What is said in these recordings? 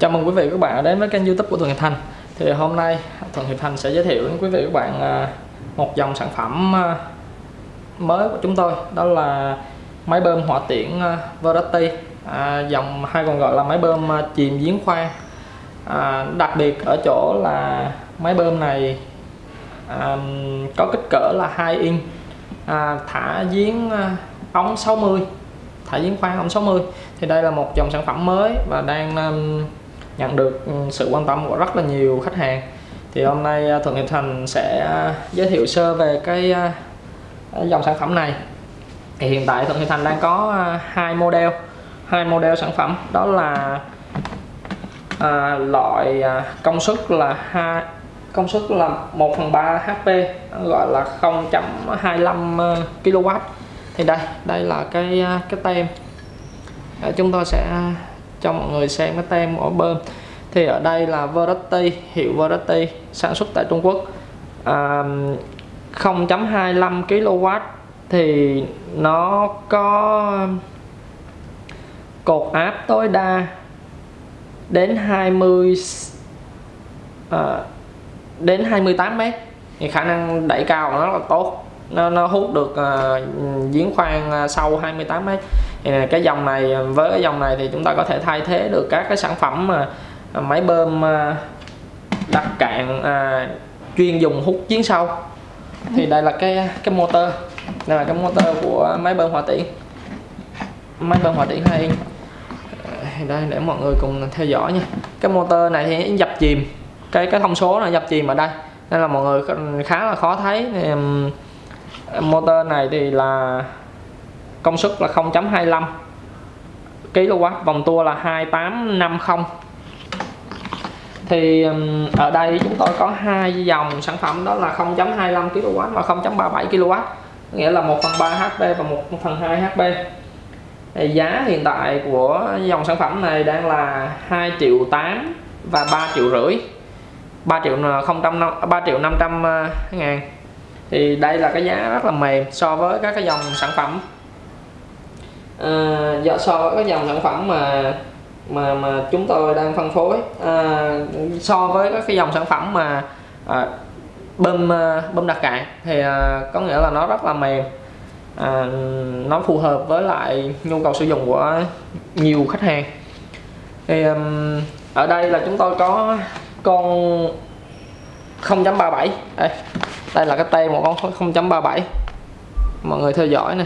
Chào mừng quý vị và các bạn đã đến với kênh youtube của Thuận Hiệp Thành. Thì hôm nay Thuận Hiệp Thành sẽ giới thiệu đến quý vị và các bạn à, một dòng sản phẩm à, mới của chúng tôi. Đó là máy bơm hỏa tiễn à, Verity. À, Dòng hay còn gọi là máy bơm chìm giếng khoan à, Đặc biệt ở chỗ là máy bơm này à, có kích cỡ là 2 inch à, Thả giếng ống 60 thả giếng khoan ống 60 thì đây là một dòng sản phẩm mới và đang um, nhận được ừ, sự quan tâm của rất là nhiều khách hàng. Thì hôm nay à, Thuận Hiệp Thành sẽ à, giới thiệu sơ về à, cái dòng sản phẩm này. Thì hiện tại Thuận Hiệp Thành đang có hai model hai model sản phẩm. Đó là à, loại công suất là hai công suất là 1 phần 3 HP gọi là 0.25 kW thì đây đây là cái cái tem. Ờ, chúng tôi sẽ cho mọi người xem cái tem của bơm. Thì ở đây là Verity hiệu Verity sản xuất tại Trung Quốc. À, 0.25 kW thì nó có cột áp tối đa đến 20 à, đến 28 mét. Thì khả năng đẩy cao nó là tốt. Nó, nó hút được à, giếng khoan à, sâu 28 mét thì cái dòng này với cái dòng này thì chúng ta có thể thay thế được các cái sản phẩm mà à, máy bơm à, đặt cạn à, chuyên dùng hút chiến sâu thì đây là cái cái motor. Đây là cái motor của máy bơm hỏa tiễn. Máy bơm hỏa tiễn hai inch. Đây để mọi người cùng theo dõi nha. Cái motor này thì dập chìm. Cái cái thông số là dập chìm ở đây. Nên là mọi người khá là khó thấy. Thì, motor này thì là công suất là 0.25 kW vòng tua là 2850 thì ở đây chúng tôi có hai dòng sản phẩm đó là 0.25 kW và 0.37 kW nghĩa là 1 phần 3 HP và 1 phần 2 HP thì giá hiện tại của dòng sản phẩm này đang là 2 triệu 8 và 3 triệu rưỡi 3 triệu 000 3 triệu 500 ờ, ngàn. Thì đây là cái giá rất là mềm so với các cái dòng sản phẩm à, so với cái dòng sản phẩm mà mà mà chúng tôi đang phân phối à, so với các cái dòng sản phẩm mà à, bơm bơm đặc cạn thì à, có nghĩa là nó rất là mềm. À, nó phù hợp với lại nhu cầu sử dụng của nhiều khách hàng. Thì um, ở đây là chúng tôi có con 0.37 đây đây là cái tay một con 0.37 mọi người theo dõi nè.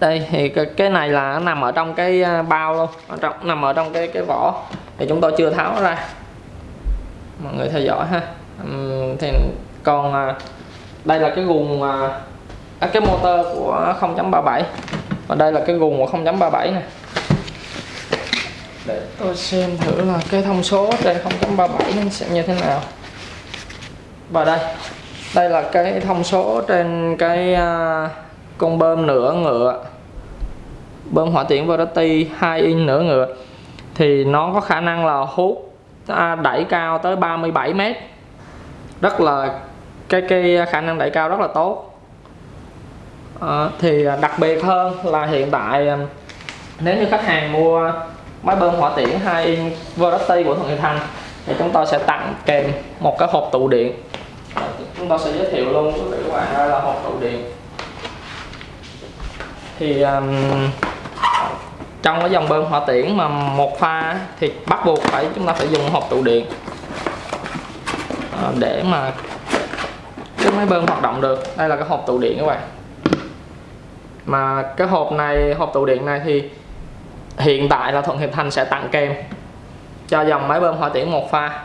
Đây thì cái này là nằm ở trong cái à, bao luôn. Ở trong nằm ở trong cái cái vỏ. Thì chúng tôi chưa tháo ra. Mọi người theo dõi ha. Thì còn à, đây là cái guồng à, à cái motor của 0.37 và đây là cái guồng của 0.37 này để tôi xem thử là cái thông số trên 0.37 nó sẽ như thế nào. Và đây đây là cái thông số trên cái à, con bơm nửa ngựa bơm hỏa tiễn Verity 2 in nửa ngựa thì nó có khả năng là hút à, đẩy cao tới 37 mét. Rất là cái cái khả năng đẩy cao rất là tốt. À, thì đặc biệt hơn là hiện tại à, nếu như khách hàng mua máy bơm hỏa tiễn 2 in Verity của Thuận Hiệp Thành thì chúng tôi sẽ tặng kèm một cái hộp tụ điện. Chúng tôi sẽ giới thiệu luôn với các bạn đây là hộp tụ điện thì um, trong cái dòng bơm hỏa tiễn mà một pha thì bắt buộc phải chúng ta phải dùng hộp tụ điện à, để mà cái máy bơm hoạt động được. Đây là cái hộp tụ điện các bạn. Mà cái hộp này hộp tụ điện này thì hiện tại là Thuận Hiệp Thành sẽ tặng kèm cho dòng máy bơm hỏa tiễn một pha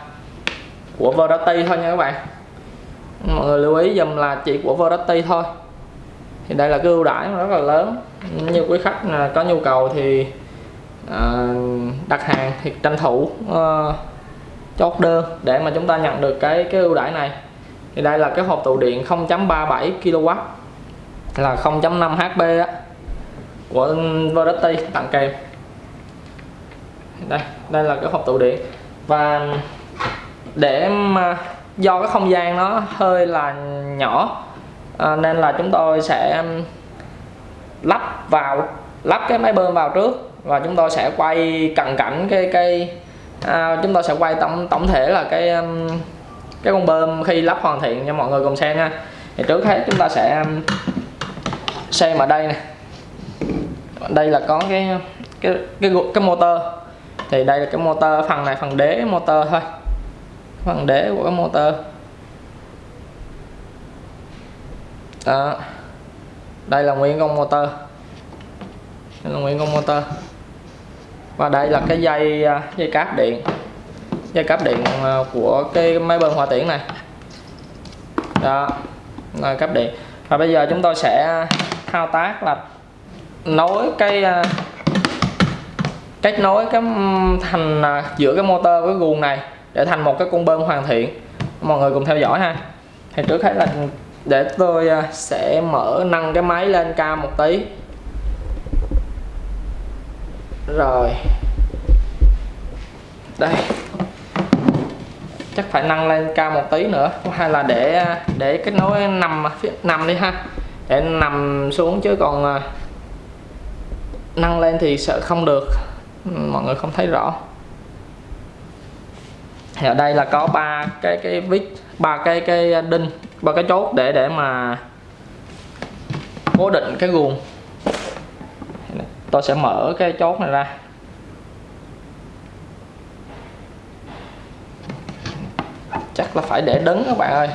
của Verity thôi nha các bạn. Mọi người lưu ý dùm là chỉ của Verity thôi thì đây là cái ưu đãi rất là lớn. Như quý khách có nhu cầu thì à, đặt hàng thì tranh thủ ờ, chốt đơn để mà chúng ta nhận được cái cái ưu đãi này. Thì đây là cái hộp tụ điện 0.37 kW là 0.5 HP á, của Verity tặng kèm. Đây đây là cái hộp tụ điện. Và để mà do cái không gian nó hơi là nhỏ à, nên là chúng tôi sẽ lắp vào lắp cái máy bơm vào trước và chúng tôi sẽ quay cận cảnh cái cái à, chúng tôi sẽ quay tổng tổng thể là cái cái con bơm khi lắp hoàn thiện cho mọi người cùng xem nha thì trước hết chúng ta sẽ xem ở đây nè. Đây là có cái cái cái cái motor. Thì đây là cái motor phần này phần đế motor thôi. Phần đế của cái motor. Đó. Đây là nguyên con motor. Đây là nguyên con motor. Và đây là cái dây à, dây cáp điện. Dây cáp điện à, của cái máy bơm hỏa tiễn này. Đó. Là cáp điện. Và bây giờ chúng tôi sẽ thao tác là nối cái à, kết nối cái thành giữa cái motor với guồng này để thành một cái con bơm hoàn thiện. Mọi người cùng theo dõi ha. Thì trước hết là để tôi à, sẽ mở nâng cái máy lên cao một tí. Rồi. Đây. Chắc phải nâng lên cao một tí nữa. Hay là để à, để kết nối nằm phía, nằm đi ha. Để nằm xuống chứ còn à, nâng lên thì sợ không được. Ừ, mọi người không thấy rõ. Thì ở đây là có ba cái cái vít, ba cái cái đinh ba cái chốt để để mà cố định cái guồng. Tôi sẽ mở cái chốt này ra. Chắc là phải để đứng các bạn ơi.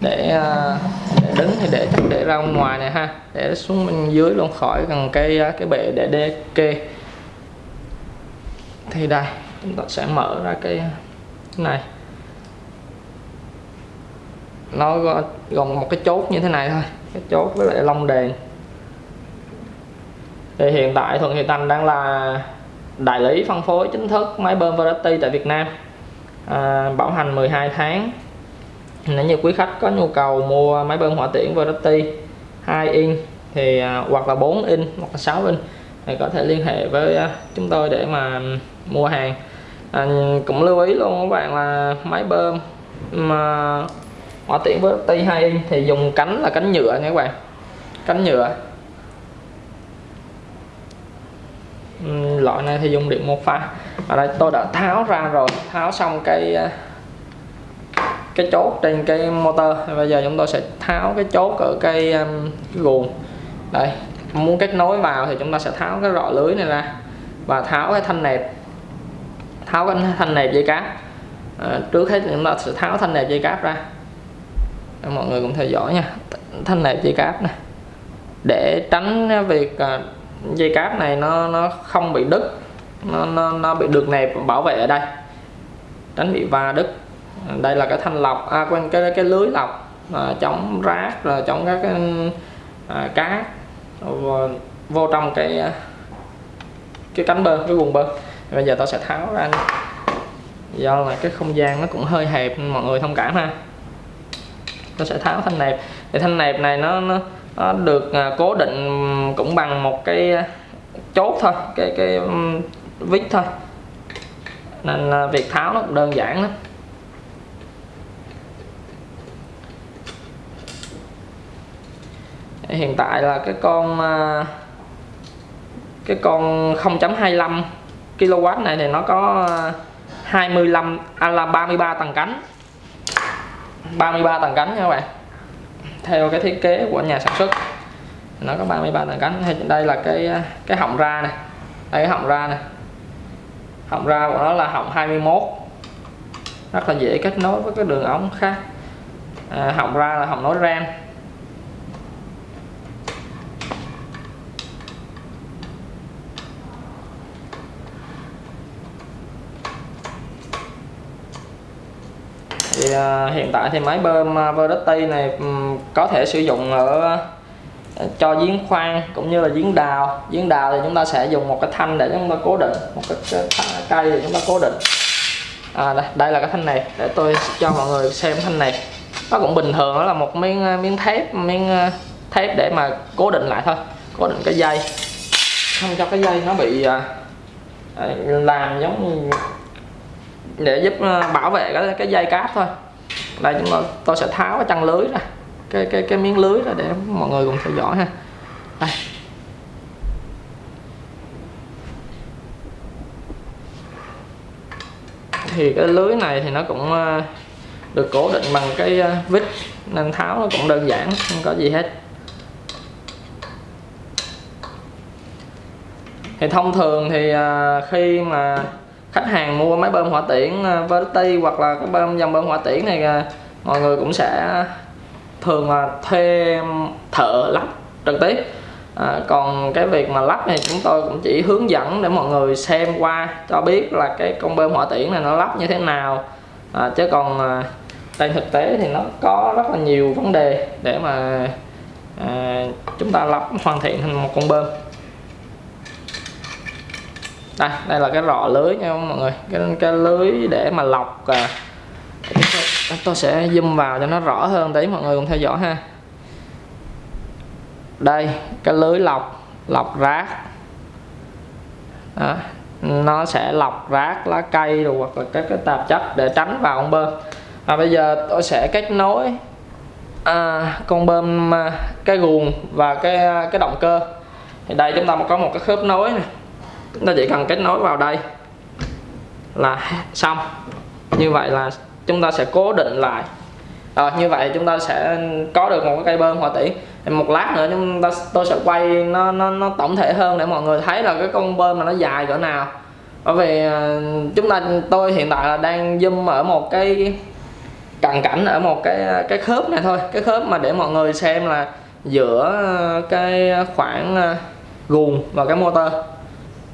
Để, à, để đứng thì để chắc để ra ngoài này ha. Để xuống bên dưới luôn khỏi gần cây à, cái bệ để đê kê. Thì đây chúng ta sẽ mở ra cái này nó gồm một cái chốt như thế này thôi cái chốt với lại lông đèn. Thì hiện tại Thuận Hiệp Thành đang là đại lý phân phối chính thức máy bơm Verity tại Việt Nam. À, bảo hành 12 tháng. Nếu như quý khách có nhu cầu mua máy bơm hỏa tiễn Verity 2 in thì à, hoặc là 4 in hoặc là 6 in thì có thể liên hệ với à, chúng tôi để mà mua hàng. À, cũng lưu ý luôn các bạn là máy bơm mà hỏa tiễn Variety 2 inch thì dùng cánh là cánh nhựa nha các bạn. Cánh nhựa. Ừ, loại này thì dùng điện một pha. Ở đây tôi đã tháo ra rồi. Tháo xong cái à, cái chốt trên cái motor. Bây giờ chúng tôi sẽ tháo cái chốt ở cái, cái guồng. Đây muốn kết nối vào thì chúng ta sẽ tháo cái rọ lưới này ra và tháo cái thanh nẹp. Tháo cái thanh nẹp dây cáp. À, trước hết chúng ta sẽ tháo thanh nẹp dây cáp ra mọi người cũng theo dõi nha. Thanh nẹp dây cáp này để tránh việc à, dây cáp này nó nó không bị đứt nó, nó, nó bị được nẹp bảo vệ ở đây. Tránh bị va đứt. Đây là cái thanh lọc à quên cái cái lưới lọc à, chống rác rồi chống các cái à, cá. Vô, vô trong cái à, cái cánh bơ cái vùng bơ. Bây giờ tôi sẽ tháo ra. Do là cái không gian nó cũng hơi hẹp mọi người thông cảm ha nó sẽ tháo thanh nẹp. Thì thanh nẹp này nó, nó nó được à, cố định cũng bằng một cái à, chốt thôi cái cái vít thôi. Nên à, việc tháo nó cũng đơn giản lắm. Hiện tại là cái con à, cái con 0.25 kW này thì nó có 25 à là 33 tầng cánh. 33 tầng cánh nha các bạn. Theo cái thiết kế của nhà sản xuất nó có 33 tầng cánh. Hay đây là cái cái họng ra này. Đây cái họng ra này. Họng ra của nó là họng 21 rất là dễ kết nối với cái đường ống khác. À, họng ra là họng nối ren. Ờ, hiện tại thì máy bơm ờ, Verdetti này ừ, có thể sử dụng ở ờ, cho giếng khoan cũng như là giếng đào. Giếng đào thì chúng ta sẽ dùng một cái thanh để chúng ta cố định một cái, cây để chúng ta cố định. À, đây, đây là cái thanh này để tôi cho mọi người xem thanh này. Nó cũng bình thường đó là một miếng miếng thép miếng thép để mà cố định lại thôi cố định cái dây. Không cho cái dây nó bị làm giống để giúp bảo vệ cái, cái dây cáp thôi đây chúng tôi, tôi sẽ tháo cái chăn lưới ra. Cái cái cái miếng lưới ra để mọi người cùng theo dõi ha. Đây. Thì cái lưới này thì nó cũng ờ, được cố định bằng cái ờ, vít nên tháo nó cũng đơn giản không có gì hết. Thì thông thường thì ờ, khi mà khách hàng mua máy bơm hỏa tiễn ờ, Verti hoặc là cái bơm dòng bơm hỏa tiễn này ờ, mọi người cũng sẽ thường là thuê thợ lắp trực tiếp. À, còn cái việc mà lắp này chúng tôi cũng chỉ hướng dẫn để mọi người xem qua cho biết là cái con bơm hỏa tiễn này nó lắp như thế nào. À, chứ còn à, trên thực tế thì nó có rất là nhiều vấn đề để mà à, chúng ta lắp hoàn thiện thành một con bơm đây đây là cái rọ lưới nha mọi người. Cái, cái lưới để mà lọc à, tôi sẽ zoom vào cho nó rõ hơn tí mọi người cùng theo dõi ha. Đây cái lưới lọc lọc rác. Đó. nó sẽ lọc rác lá cây rồi hoặc là các cái tạp chất để tránh vào con bơm. Và bây giờ tôi sẽ kết nối à, con bơm à, cái guồng và cái à, cái động cơ. Thì đây chúng ta có một cái khớp nối này chúng ta chỉ cần kết nối vào đây là xong. Như vậy là chúng ta sẽ cố định lại. À, như vậy chúng ta sẽ có được một cái cây bơm hòa tiễn một lát nữa chúng ta tôi sẽ quay nó nó nó tổng thể hơn để mọi người thấy là cái con bơm mà nó dài cỡ nào. Bởi vì ờ, chúng ta tôi hiện tại là đang zoom ở một cái cận cảnh ở một cái cái khớp này thôi. Cái khớp mà để mọi người xem là giữa cái khoảng ờ, guồng và cái motor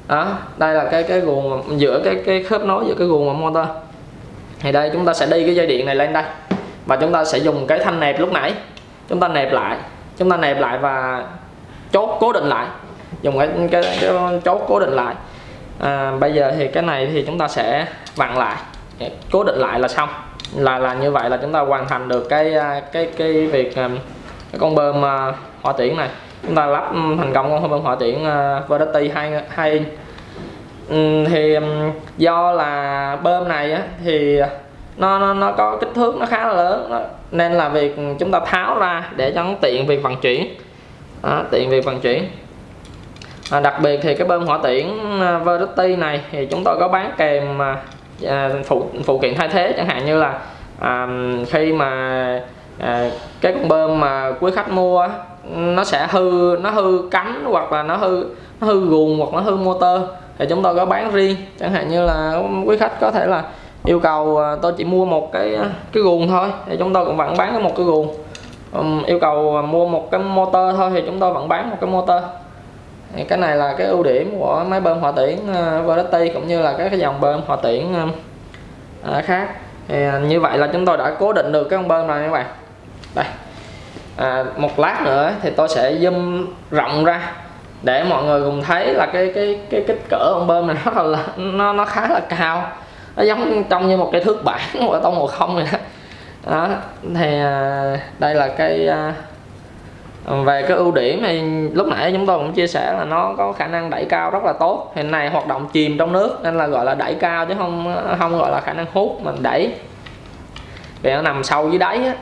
đó đây là cái cái guồng giữa cái cái khớp nối giữa cái guồng và motor thì đây chúng ta sẽ đi cái dây điện này lên đây. Và chúng ta sẽ dùng cái thanh nẹp lúc nãy. Chúng ta nẹp lại. Chúng ta nẹp lại và chốt cố định lại. Dùng cái, cái, cái chốt cố định lại. À, bây giờ thì cái này thì chúng ta sẽ vặn lại. Cố định lại là xong. Là là như vậy là chúng ta hoàn thành được cái à, cái cái việc à, cái con bơm à, hỏa tiễn này chúng ta lắp ừ, thành công con bơm hỏa tiễn uh, Verity 2 2 inch. Ừ, thì um, do là bơm này á, thì nó, nó nó có kích thước nó khá là lớn đó. nên là việc chúng ta tháo ra để cho nó tiện việc vận chuyển. Đó, tiện việc vận chuyển. À, đặc biệt thì cái bơm hỏa tiễn à, Verity này thì chúng tôi có bán kèm à, phụ phụ kiện thay thế. Chẳng hạn như là à, khi mà à, cái con bơm mà quý khách mua nó sẽ hư nó hư cánh hoặc là nó hư nó hư guồng hoặc nó hư motor. Thì chúng tôi có bán riêng. Chẳng hạn như là quý khách có thể là yêu cầu à, tôi chỉ mua một cái à, cái guồng thôi thì chúng tôi cũng vẫn bán một cái guồng. Um, yêu cầu à, mua một cái motor thôi thì chúng tôi vẫn bán một cái motor. Thì cái này là cái ưu điểm của máy bơm hỏa tiễn uh, Verity cũng như là các cái dòng bơm hỏa tiễn uh, khác. Thì như vậy là chúng tôi đã cố định được cái con bơm này các bạn đây. À, một lát nữa thì tôi sẽ zoom rộng ra để mọi người cùng thấy là cái cái cái kích cỡ con bơm này nó là nó nó khá là cao. Nó giống trông như một cái thước bản của tông một không này đó. đó thì à, đây là cái à, về cái ưu điểm thì lúc nãy chúng tôi cũng chia sẻ là nó có khả năng đẩy cao rất là tốt. Hiện nay hoạt động chìm trong nước nên là gọi là đẩy cao chứ không không gọi là khả năng hút mình đẩy. Vì nó nằm sâu dưới đáy á,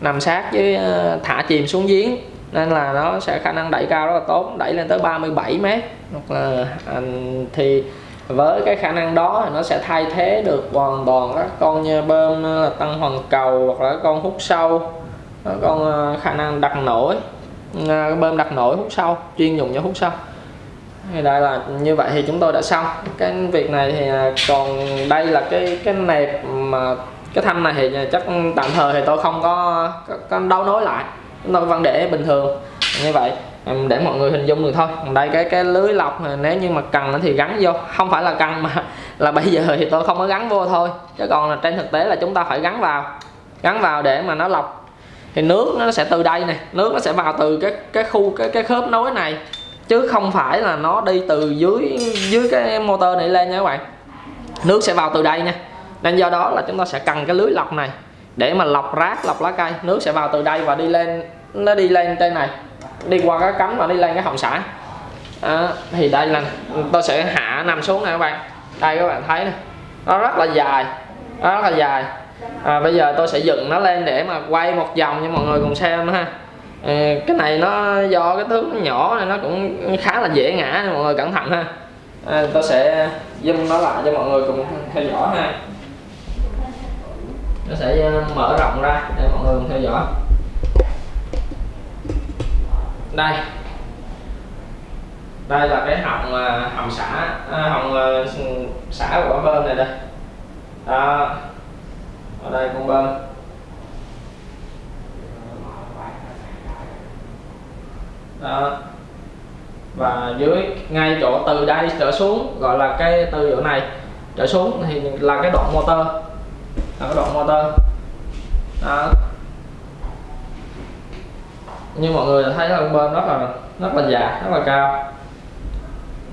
nằm sát với ờ, thả chìm xuống giếng. Nên là nó sẽ khả năng đẩy cao rất là tốt, đẩy lên tới 37 mét. Hoặc là à, thì với cái khả năng đó thì nó sẽ thay thế được hoàn toàn các con như bơm là tăng hoàn cầu hoặc là con hút sâu con ờ, khả năng đặt nổi ờ, bơm đặt nổi hút sâu, chuyên dùng cho hút sâu. Thì đây là như vậy thì chúng tôi đã xong. Cái việc này thì à, còn đây là cái cái nẹp mà cái thanh này thì chắc tạm thời thì tôi không có, có, có đấu nối lại. Chúng tôi vẫn để bình thường. Như vậy để mọi người hình dung được thôi. Đây cái cái lưới lọc nếu như mà cần thì gắn vô. Không phải là cần mà là bây giờ thì tôi không có gắn vô thôi. Chứ còn là trên thực tế là chúng ta phải gắn vào. Gắn vào để mà nó lọc. Thì nước nó sẽ từ đây nè nước nó sẽ vào từ cái cái khu cái cái khớp nối này. Chứ không phải là nó đi từ dưới dưới cái motor này lên nha các bạn. Nước sẽ vào từ đây nha nên do đó là chúng ta sẽ cần cái lưới lọc này để mà lọc rác lọc lá cây. Nước sẽ vào từ đây và đi lên nó đi lên trên này. Đi qua cái cánh và đi lên cái hồng xả. À, thì đây là tôi sẽ hạ nằm xuống này các bạn. Đây các bạn thấy nè. Nó rất là dài nó rất là dài. À, bây giờ tôi sẽ dựng nó lên để mà quay một vòng cho mọi người cùng xem ha. À, cái này nó do cái thước nó nhỏ này nó cũng khá là dễ ngã nên mọi người cẩn thận ha. À, tôi sẽ zoom nó lại cho mọi người cùng theo dõi ha nó sẽ ờ, mở rộng ra để mọi người theo dõi. Đây. Đây là cái họng ờ, họng xả ờ, họng xả của bơm này đây. Đó. Ở đây con bơm. Đó. Và dưới, ngay chỗ từ đây trở xuống, gọi là cái từ chỗ này trở xuống thì là cái đoạn motor là cái đoạn motor đó. Như mọi người thấy là bên rất là rất là dài rất là cao.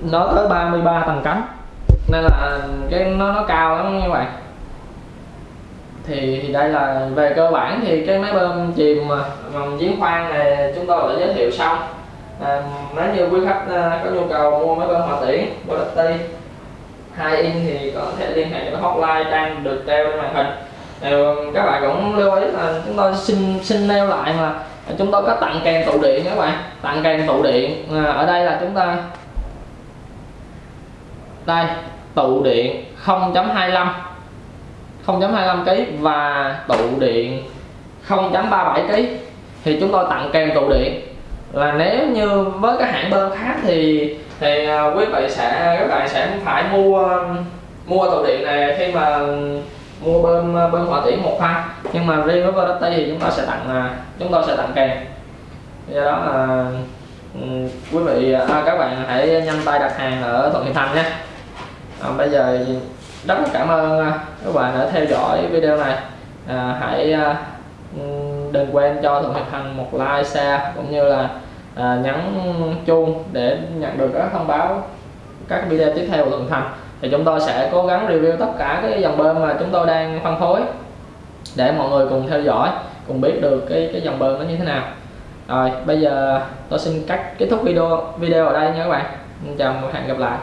Nó tới 33 tầng cánh. Nên là cái nó nó cao lắm các bạn. Thì, thì đây là về cơ bản thì cái máy bơm chìm à, bằng giếng khoan này chúng tôi đã giới thiệu xong. À, nếu như quý khách à, có nhu cầu mua máy bơm hòa tiễn quality hai in thì có thể liên hệ với hotline đang được treo trên màn hình. Ờ, các bạn cũng lưu ý là chúng tôi xin xin nêu lại mà chúng tôi có tặng kèm tụ điện các bạn. Tặng kèm tụ điện. À, ở đây là chúng ta đây tụ điện 0.25 0.25 kg và tụ điện 0.37 kg thì chúng tôi tặng kèm tụ điện. Là nếu như với các hãng bơm khác thì thì à, quý vị sẽ các bạn sẽ phải mua à, mua tàu điện này khi mà mua bơm à, bơm hỏa tiễn một pha nhưng mà riêng với Verity thì chúng ta sẽ tặng chúng tôi sẽ tặng kèm. Do đó là ừ, quý vị à, các bạn hãy nhanh tay đặt hàng ở Thuận Hiệp Thành nhé. À, bây giờ rất là cảm ơn các bạn đã theo dõi video này. À, hãy ừ, đừng quên cho Thuận Hiệp Thành một like share cũng như là à, nhấn chuông để nhận được các thông báo các video tiếp theo của Thuận Thành. Thì chúng tôi sẽ cố gắng review tất cả cái dòng bơm mà chúng tôi đang phân phối để mọi người cùng theo dõi cùng biết được cái cái dòng bơm nó như thế nào. Rồi bây giờ tôi xin cắt kết thúc video video ở đây nha các bạn. Chào và hẹn gặp lại.